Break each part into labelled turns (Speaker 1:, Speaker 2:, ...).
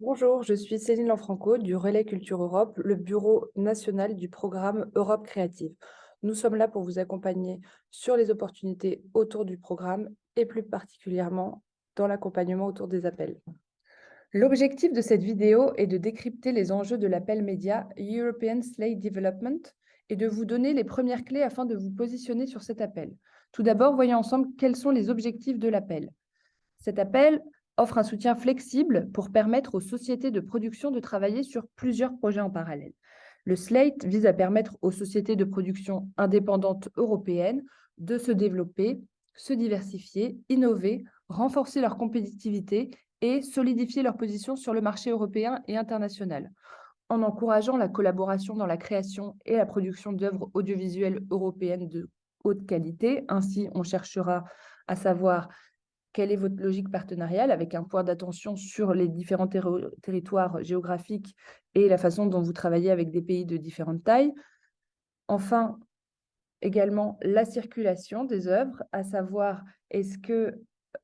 Speaker 1: Bonjour, je suis Céline Lanfranco du Relais Culture Europe, le bureau national du programme Europe Créative. Nous sommes là pour vous accompagner sur les opportunités autour du programme et plus particulièrement dans l'accompagnement autour des appels. L'objectif de cette vidéo est de décrypter les enjeux de l'appel média European Slate Development et de vous donner les premières clés afin de vous positionner sur cet appel. Tout d'abord, voyons ensemble quels sont les objectifs de l'appel. Cet appel offre un soutien flexible pour permettre aux sociétés de production de travailler sur plusieurs projets en parallèle. Le SLATE vise à permettre aux sociétés de production indépendantes européennes de se développer, se diversifier, innover, renforcer leur compétitivité et solidifier leur position sur le marché européen et international, en encourageant la collaboration dans la création et la production d'œuvres audiovisuelles européennes de haute qualité. Ainsi, on cherchera à savoir quelle est votre logique partenariale avec un point d'attention sur les différents territoires géographiques et la façon dont vous travaillez avec des pays de différentes tailles? Enfin, également la circulation des œuvres, à savoir est-ce que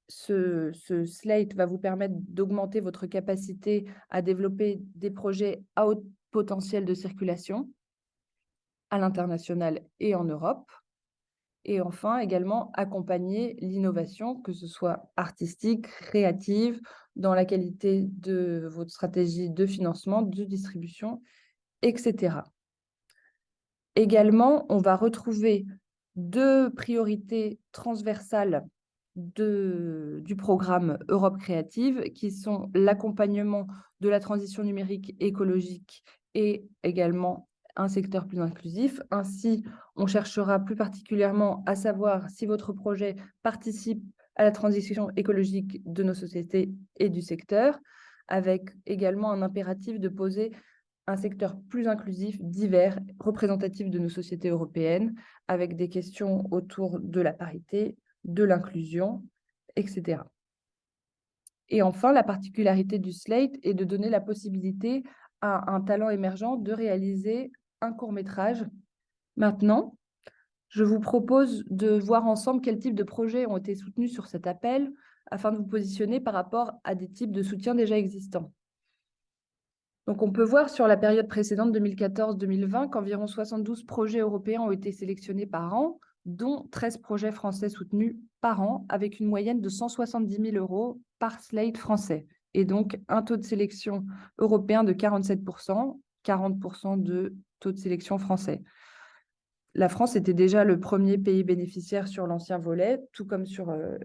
Speaker 1: ce, ce, slate va vous permettre d'augmenter votre capacité à développer des projets à haut potentiel de circulation à l'international et en Europe? Et enfin, également, accompagner l'innovation, que ce soit artistique, créative, dans la qualité de votre stratégie de financement, de distribution, etc. Également, on va retrouver deux priorités transversales du programme Europe Créative, qui sont l'accompagnement de la transition numérique écologique et également un secteur plus inclusif. Ainsi, on cherchera plus particulièrement à savoir si votre projet participe à la transition écologique de nos sociétés et du secteur, avec également un impératif de poser un secteur plus inclusif, divers, représentatif de nos sociétés européennes, avec des questions autour de la parité, de l'inclusion, etc. Et enfin, la particularité du Slate est de donner la possibilité à un talent émergent de réaliser un court-métrage. Maintenant, je vous propose de voir ensemble quels types de projets ont été soutenus sur cet appel afin de vous positionner par rapport à des types de soutien déjà existants. Donc, on peut voir sur la période précédente 2014-2020 qu'environ 72 projets européens ont été sélectionnés par an, dont 13 projets français soutenus par an, avec une moyenne de 170 000 euros par slate français, et donc un taux de sélection européen de 47 40% de taux de sélection français. La France était déjà le premier pays bénéficiaire sur l'ancien volet, tout comme sur euh,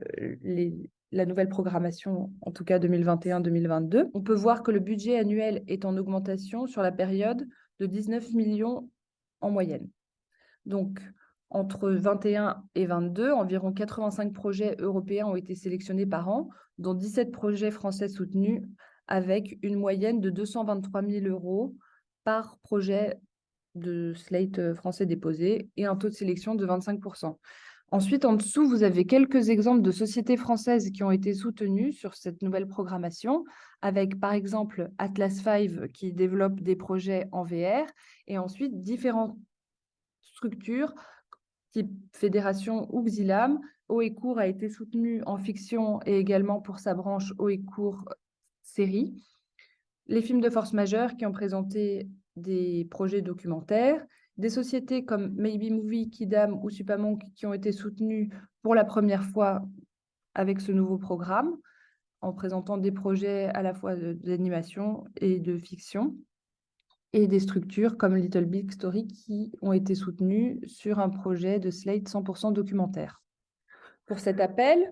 Speaker 1: la nouvelle programmation, en tout cas 2021-2022. On peut voir que le budget annuel est en augmentation sur la période de 19 millions en moyenne. Donc, entre 21 et 22, environ 85 projets européens ont été sélectionnés par an, dont 17 projets français soutenus, avec une moyenne de 223 000 euros par projet de slate euh, français déposé et un taux de sélection de 25%. Ensuite, en dessous, vous avez quelques exemples de sociétés françaises qui ont été soutenues sur cette nouvelle programmation, avec par exemple Atlas 5 qui développe des projets en VR, et ensuite différentes structures type fédération ou Xilam. Oecourt a été soutenu en fiction et également pour sa branche Oecourt série. Les films de force majeure qui ont présenté des projets documentaires, des sociétés comme Maybe Movie, Kidam ou Supamonk qui ont été soutenues pour la première fois avec ce nouveau programme, en présentant des projets à la fois d'animation et de fiction, et des structures comme Little Big Story qui ont été soutenues sur un projet de Slate 100% documentaire. Pour cet appel,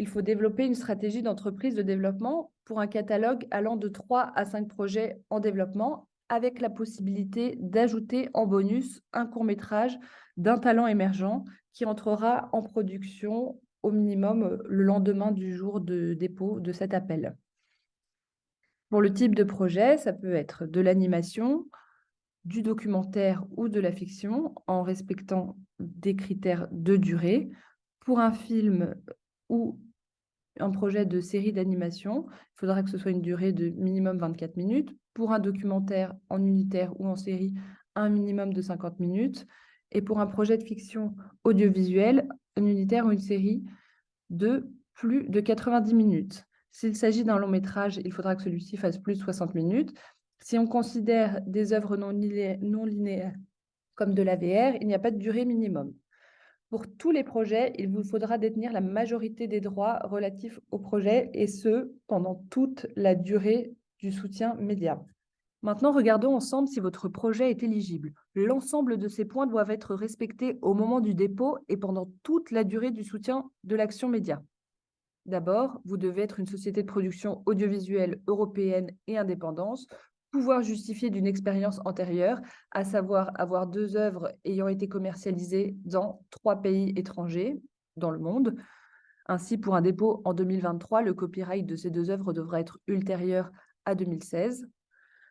Speaker 1: il faut développer une stratégie d'entreprise de développement pour un catalogue allant de 3 à 5 projets en développement avec la possibilité d'ajouter en bonus un court-métrage d'un talent émergent qui entrera en production au minimum euh, le lendemain du jour de dépôt de cet appel. Pour le type de projet, ça peut être de l'animation, du documentaire ou de la fiction en respectant des critères de durée. Pour un film ou un projet de série d'animation, il faudra que ce soit une durée de minimum 24 minutes pour un documentaire en unitaire ou en série, un minimum de 50 minutes, et pour un projet de fiction audiovisuelle, un unitaire ou une série, de plus de 90 minutes. S'il s'agit d'un long métrage, il faudra que celui-ci fasse plus de 60 minutes. Si on considère des œuvres non, linéaires comme de la VR, il n'y a pas de durée minimum. Pour tous les projets, il vous faudra détenir la majorité des droits relatifs au projet, et ce, pendant toute la durée du soutien média. Maintenant, regardons ensemble si votre projet est éligible. L'ensemble de ces points doivent être respectés au moment du dépôt et pendant toute la durée du soutien de l'action média. D'abord, vous devez être une société de production audiovisuelle européenne et indépendante, pouvoir justifier d'une expérience antérieure, à savoir avoir deux œuvres ayant été commercialisées dans trois pays étrangers dans le monde. Ainsi, pour un dépôt en 2023, le copyright de ces deux œuvres devra être ultérieur à 2016.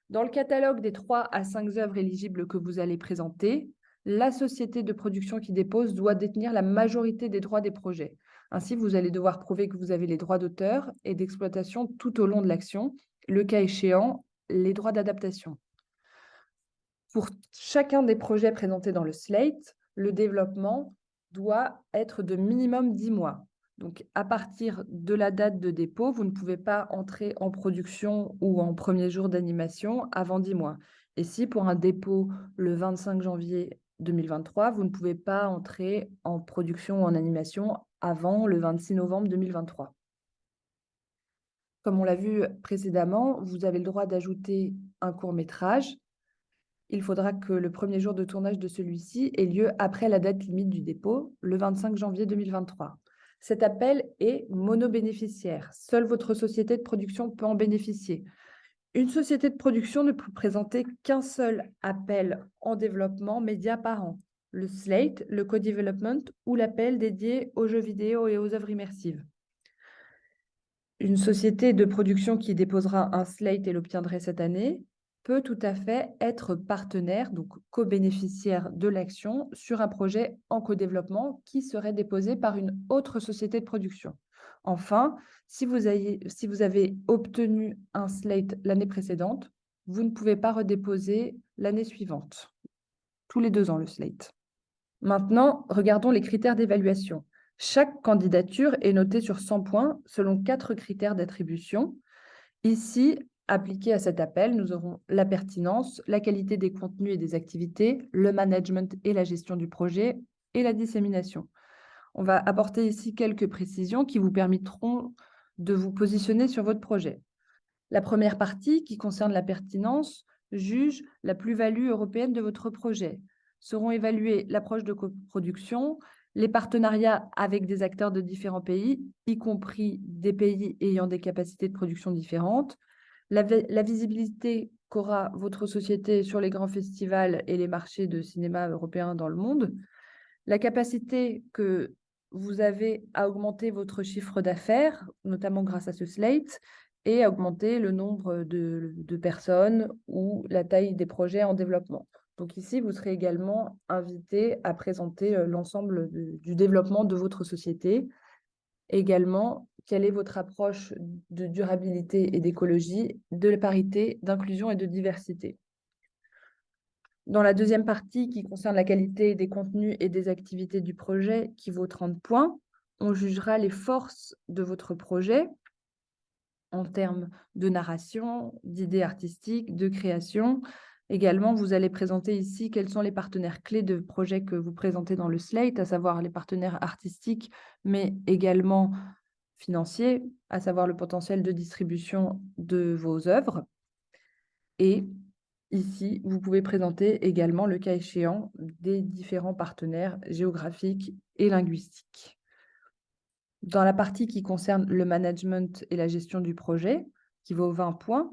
Speaker 1: Dans le catalogue des trois à cinq œuvres éligibles que vous allez présenter, la société de production qui dépose doit détenir la majorité des droits des projets. Ainsi, vous allez devoir prouver que vous avez les droits d'auteur et d'exploitation tout au long de l'action, le cas échéant, les droits d'adaptation. Pour chacun des projets présentés dans le slate, le développement doit être de minimum 10 mois. Donc, à partir de la date de dépôt, vous ne pouvez pas entrer en production ou en premier jour d'animation avant 10 mois. Et si pour un dépôt le 25 janvier 2023, vous ne pouvez pas entrer en production ou en animation avant le 26 novembre 2023. Comme on l'a vu précédemment, vous avez le droit d'ajouter un court-métrage. Il faudra que le premier jour de tournage de celui-ci ait lieu après la date limite du dépôt, le 25 janvier 2023. Cet appel est monobénéficiaire. Seule votre société de production peut en bénéficier. Une société de production ne peut présenter qu'un seul appel en développement média par an, le slate, le co-development ou l'appel dédié aux jeux vidéo et aux œuvres immersives. Une société de production qui déposera un slate et l'obtiendrait cette année peut tout à fait être partenaire, donc co-bénéficiaire de l'action sur un projet en co-développement qui serait déposé par une autre société de production. Enfin, si vous, avez, si vous avez obtenu un slate l'année précédente, vous ne pouvez pas redéposer l'année suivante. Tous les deux ans, le slate. Maintenant, regardons les critères d'évaluation. Chaque candidature est notée sur 100 points selon quatre critères d'attribution. Ici, appliqués à cet appel, nous aurons la pertinence, la qualité des contenus et des activités, le management et la gestion du projet et la dissémination. On va apporter ici quelques précisions qui vous permettront de vous positionner sur votre projet. La première partie, qui concerne la pertinence, juge la plus-value européenne de votre projet. Seront évaluées l'approche de coproduction, les partenariats avec des acteurs de différents pays, y compris des pays ayant des capacités de production différentes, la, visibilité qu'aura votre société sur les grands festivals et les marchés de cinéma européens dans le monde, la capacité que vous avez à augmenter votre chiffre d'affaires, notamment grâce à ce slate, et à augmenter le nombre de personnes ou la taille des projets en développement. Donc ici, vous serez également invité à présenter l'ensemble du développement de votre société. Également, quelle est votre approche de durabilité et d'écologie, de parité, d'inclusion et de diversité? Dans la deuxième partie, qui concerne la qualité des contenus et des activités du projet, qui vaut 30 points, on jugera les forces de votre projet en termes de narration, d'idées artistiques, de création, Également, vous allez présenter ici quels sont les partenaires clés de projets que vous présentez dans le slate, à savoir les partenaires artistiques, mais également financiers, à savoir le potentiel de distribution de vos œuvres. Et ici, vous pouvez présenter également, le cas échéant, des différents partenaires géographiques et linguistiques. Dans la partie qui concerne le management et la gestion du projet, qui vaut 20 points,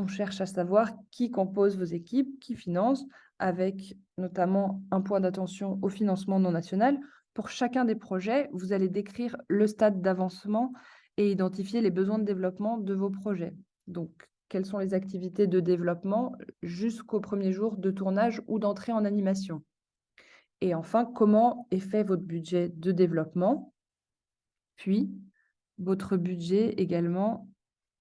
Speaker 1: on cherche à savoir qui compose vos équipes, qui finance, avec notamment un point d'attention au financement non national. Pour chacun des projets, vous allez décrire le stade d'avancement et identifier les besoins de développement de vos projets. Donc, quelles sont les activités de développement jusqu'au premier jour de tournage ou d'entrée en animation? Et enfin, comment est fait votre budget de développement, puis votre budget également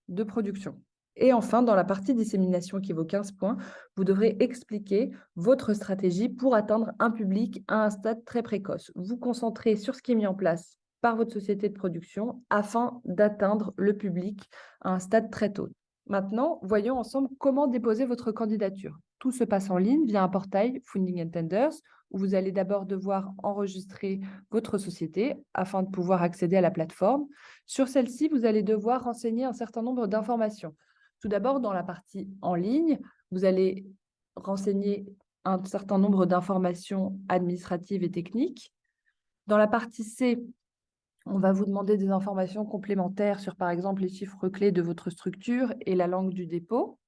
Speaker 1: de production. Et enfin, dans la partie dissémination qui vaut 15 points, vous devrez expliquer votre stratégie pour atteindre un public à un stade très précoce. Vous concentrez sur ce qui est mis en place par votre société de production afin d'atteindre le public à un stade très tôt. Maintenant, voyons ensemble comment déposer votre candidature. Tout se passe en ligne via un portail Funding and Tenders où vous allez d'abord devoir enregistrer votre société afin de pouvoir accéder à la plateforme. Sur celle-ci, vous allez devoir renseigner un certain nombre d'informations. Tout d'abord, dans la partie en ligne, vous allez renseigner un certain nombre d'informations administratives et techniques. Dans la partie C, on va vous demander des informations complémentaires sur, par exemple, les chiffres clés de votre structure et la langue du dépôt.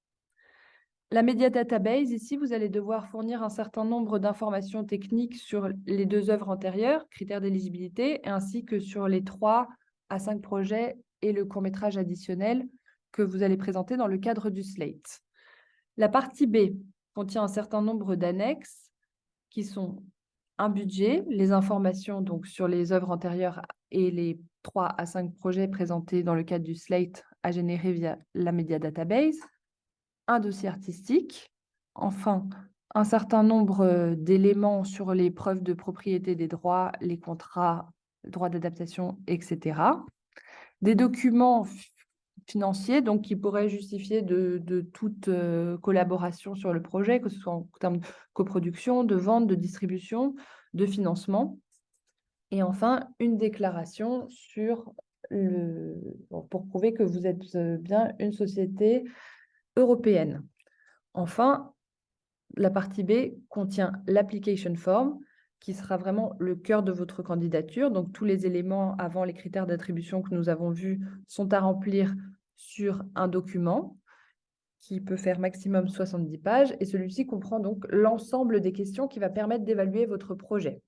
Speaker 1: La Media Database, ici, vous allez devoir fournir un certain nombre d'informations techniques sur les deux œuvres antérieures, critères d'éligibilité, ainsi que sur les trois à cinq projets et le court-métrage additionnel que vous allez présenter dans le cadre du slate. La partie B contient un certain nombre d'annexes qui sont un budget, les informations donc sur les œuvres antérieures et les trois à cinq projets présentés dans le cadre du slate à générer via la Media Database, un dossier artistique, enfin un certain nombre d'éléments sur les preuves de propriété des droits, les contrats, droits d'adaptation, etc. Des documents financiers donc, qui pourraient justifier de, toute euh, collaboration sur le projet, que ce soit en termes de coproduction, de vente, de distribution, de financement. Et enfin, une déclaration sur le, pour prouver que vous êtes euh, bien une société européenne. Enfin, la partie B contient l'application form, qui sera vraiment le cœur de votre candidature. Donc, tous les éléments avant les critères d'attribution que nous avons vus sont à remplir sur un document qui peut faire maximum 70 pages. Et celui-ci comprend donc l'ensemble des questions qui va permettre d'évaluer votre projet.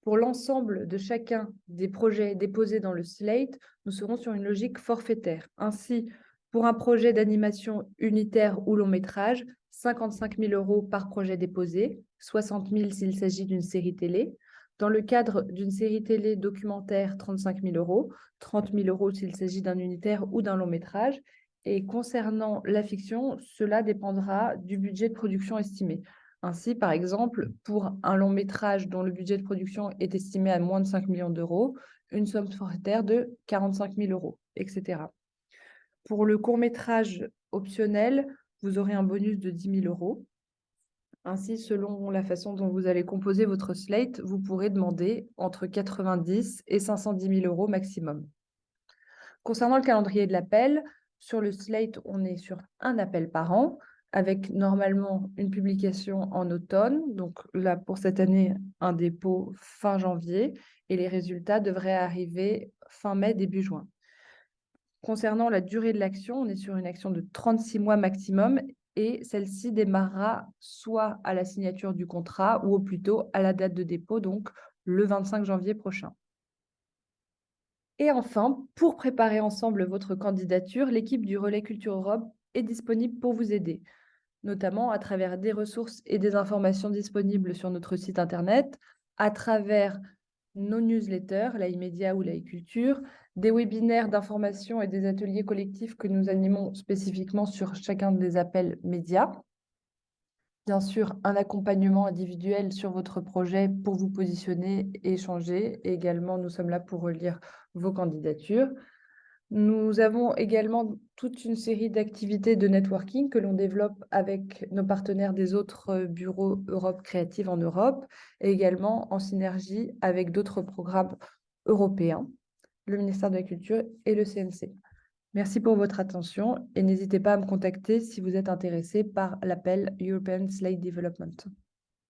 Speaker 1: Pour l'ensemble de chacun des projets déposés dans le slate, nous serons sur une logique forfaitaire. Ainsi, pour un projet d'animation unitaire ou long métrage, 55 000 euros par projet déposé, 60 000 s'il s'agit d'une série télé. Dans le cadre d'une série télé documentaire, 35 000 euros, 30 000 euros s'il s'agit d'un unitaire ou d'un long métrage. Et concernant la fiction, cela dépendra du budget de production estimé. Ainsi, par exemple, pour un long métrage dont le budget de production est estimé à moins de 5 millions d'euros, une somme forfaitaire de 45 000 euros, etc. Pour le court-métrage optionnel, vous aurez un bonus de 10 000 euros. Ainsi, selon la façon dont vous allez composer votre slate, vous pourrez demander entre 90 et 510 000 euros maximum. Concernant le calendrier de l'appel, sur le slate, on est sur un appel par an, avec normalement une publication en automne. Donc là, pour cette année, un dépôt fin janvier, et les résultats devraient arriver fin mai, début juin. Concernant la durée de l'action, on est sur une action de 36 mois maximum et celle-ci démarrera soit à la signature du contrat ou au plus à la date de dépôt, donc le 25 janvier prochain. Et enfin, pour préparer ensemble votre candidature, l'équipe du Relais Culture Europe est disponible pour vous aider, notamment à travers des ressources et des informations disponibles sur notre site internet, à travers nos newsletters, la e-média ou la e-culture, des webinaires d'information et des ateliers collectifs que nous animons spécifiquement sur chacun des appels médias. Bien sûr, un accompagnement individuel sur votre projet pour vous positionner et échanger. Et également, nous sommes là pour relire vos candidatures. Nous avons également toute une série d'activités de networking que l'on développe avec nos partenaires des autres bureaux Europe Créative en Europe et également en synergie avec d'autres programmes européens le ministère de la Culture et le CNC. Merci pour votre attention et n'hésitez pas à me contacter si vous êtes intéressé par l'appel European Slate Development.